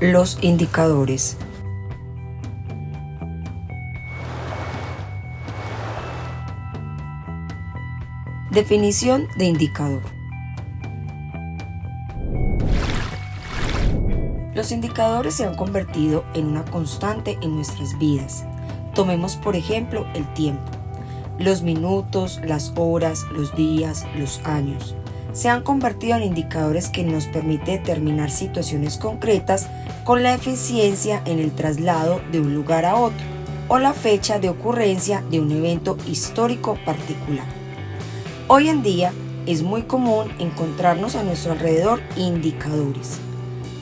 Los indicadores. Definición de indicador. Los indicadores se han convertido en una constante en nuestras vidas. Tomemos por ejemplo el tiempo. Los minutos, las horas, los días, los años se han convertido en indicadores que nos permite determinar situaciones concretas con la eficiencia en el traslado de un lugar a otro o la fecha de ocurrencia de un evento histórico particular. Hoy en día es muy común encontrarnos a nuestro alrededor indicadores.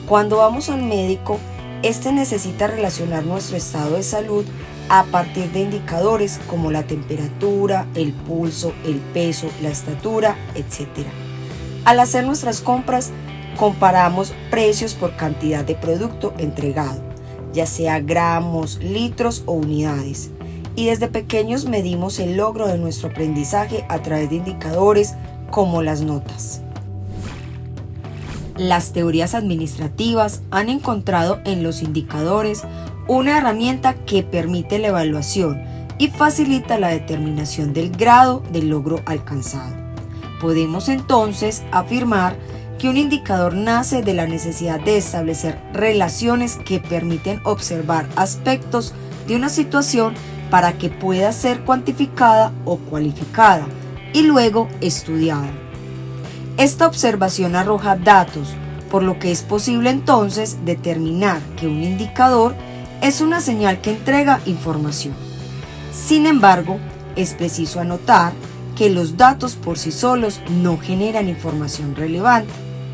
Cuando vamos al médico, este necesita relacionar nuestro estado de salud a partir de indicadores como la temperatura, el pulso, el peso, la estatura, etc. Al hacer nuestras compras, comparamos precios por cantidad de producto entregado, ya sea gramos, litros o unidades. Y desde pequeños medimos el logro de nuestro aprendizaje a través de indicadores como las notas. Las teorías administrativas han encontrado en los indicadores una herramienta que permite la evaluación y facilita la determinación del grado del logro alcanzado. Podemos entonces afirmar que un indicador nace de la necesidad de establecer relaciones que permiten observar aspectos de una situación para que pueda ser cuantificada o cualificada y luego estudiada. Esta observación arroja datos, por lo que es posible entonces determinar que un indicador es una señal que entrega información. Sin embargo, es preciso anotar que los datos por sí solos no generan información relevante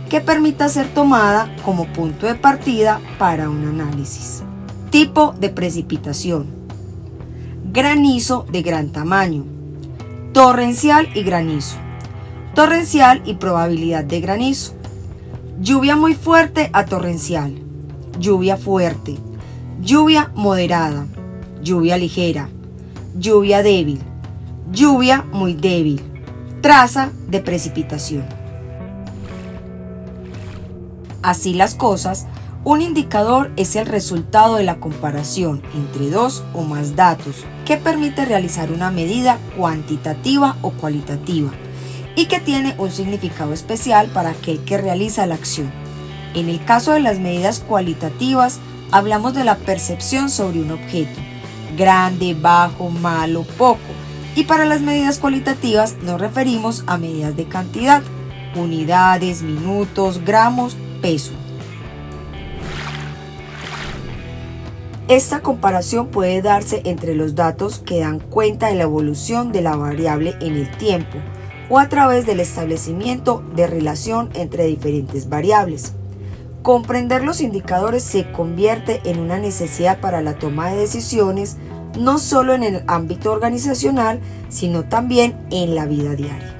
que permita ser tomada como punto de partida para un análisis. Tipo de precipitación. Granizo de gran tamaño. Torrencial y granizo. Torrencial y probabilidad de granizo. Lluvia muy fuerte a torrencial. Lluvia fuerte. Lluvia moderada. Lluvia ligera. Lluvia débil lluvia muy débil, traza de precipitación. Así las cosas, un indicador es el resultado de la comparación entre dos o más datos que permite realizar una medida cuantitativa o cualitativa y que tiene un significado especial para aquel que realiza la acción. En el caso de las medidas cualitativas, hablamos de la percepción sobre un objeto, grande, bajo, malo, poco, y para las medidas cualitativas nos referimos a medidas de cantidad, unidades, minutos, gramos, peso. Esta comparación puede darse entre los datos que dan cuenta de la evolución de la variable en el tiempo o a través del establecimiento de relación entre diferentes variables. Comprender los indicadores se convierte en una necesidad para la toma de decisiones no solo en el ámbito organizacional, sino también en la vida diaria.